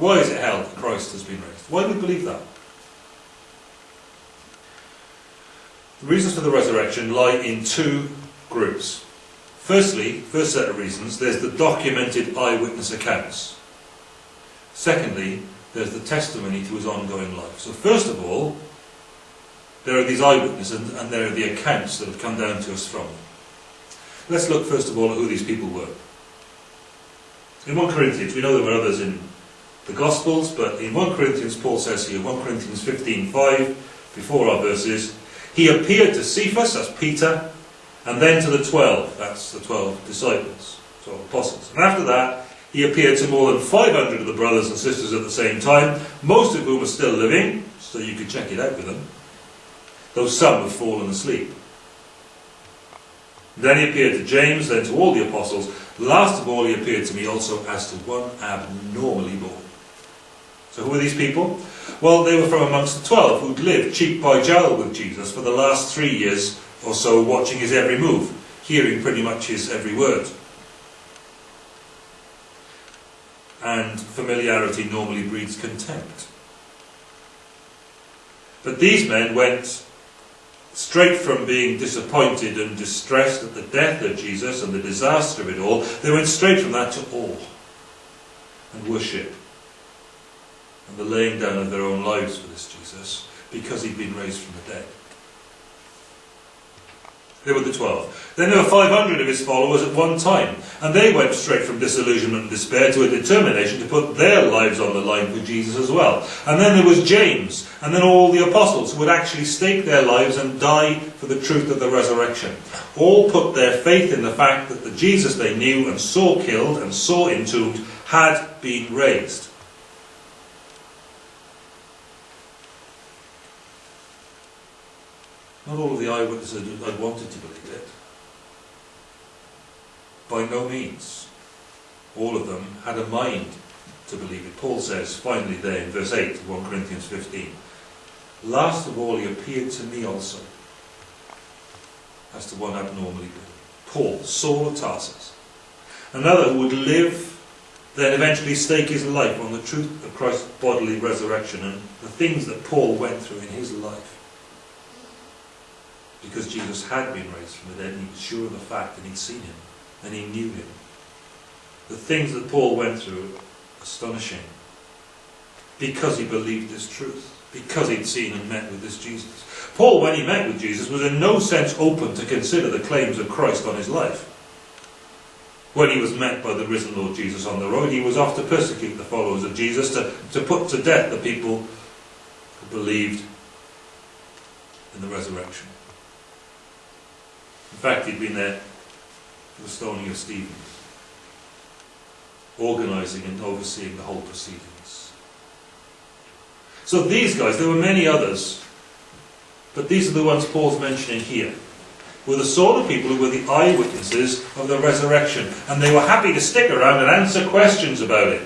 Why is it held that Christ has been raised? Why do we believe that? The reasons for the resurrection lie in two groups. Firstly, first set of reasons, there's the documented eyewitness accounts. Secondly, there's the testimony to his ongoing life. So first of all, there are these eyewitnesses and, and there are the accounts that have come down to us from them. Let's look first of all at who these people were. In 1 Corinthians, we know there were others in the Gospels, but in 1 Corinthians, Paul says here, 1 Corinthians 15:5, before our verses, he appeared to Cephas, that's Peter, and then to the twelve, that's the twelve disciples, twelve apostles. And after that, he appeared to more than 500 of the brothers and sisters at the same time, most of whom are still living, so you could check it out with them, though some have fallen asleep. Then he appeared to James, then to all the apostles. Last of all, he appeared to me also as to one abnormally born. So who were these people? Well, they were from amongst the twelve who'd lived cheek by jowl with Jesus for the last three years or so, watching his every move, hearing pretty much his every word. And familiarity normally breeds contempt. But these men went straight from being disappointed and distressed at the death of Jesus and the disaster of it all, they went straight from that to awe and worship and the laying down of their own lives for this Jesus because he'd been raised from the dead. They were the twelve. Then there were 500 of his followers at one time, and they went straight from disillusionment and despair to a determination to put their lives on the line for Jesus as well. And then there was James, and then all the apostles who would actually stake their lives and die for the truth of the resurrection. All put their faith in the fact that the Jesus they knew and saw killed and saw entombed had been raised. Not all of the eyewitnesses had wanted to believe it. By no means. All of them had a mind to believe it. Paul says, finally there in verse 8 of 1 Corinthians 15, Last of all he appeared to me also, as to one abnormally born. Paul, Saul of Tarsus. Another would live, then eventually stake his life on the truth of Christ's bodily resurrection and the things that Paul went through in his life because Jesus had been raised from the dead and he was sure of the fact and he'd seen him and he knew him. The things that Paul went through, astonishing, because he believed this truth, because he'd seen and met with this Jesus. Paul, when he met with Jesus, was in no sense open to consider the claims of Christ on his life. When he was met by the risen Lord Jesus on the road, he was off to persecute the followers of Jesus, to, to put to death the people who believed in the resurrection. In fact, he'd been there for the stoning of Stephen, organising and overseeing the whole proceedings. So these guys, there were many others, but these are the ones Paul's mentioning here, were the sort of people who were the eyewitnesses of the resurrection, and they were happy to stick around and answer questions about it.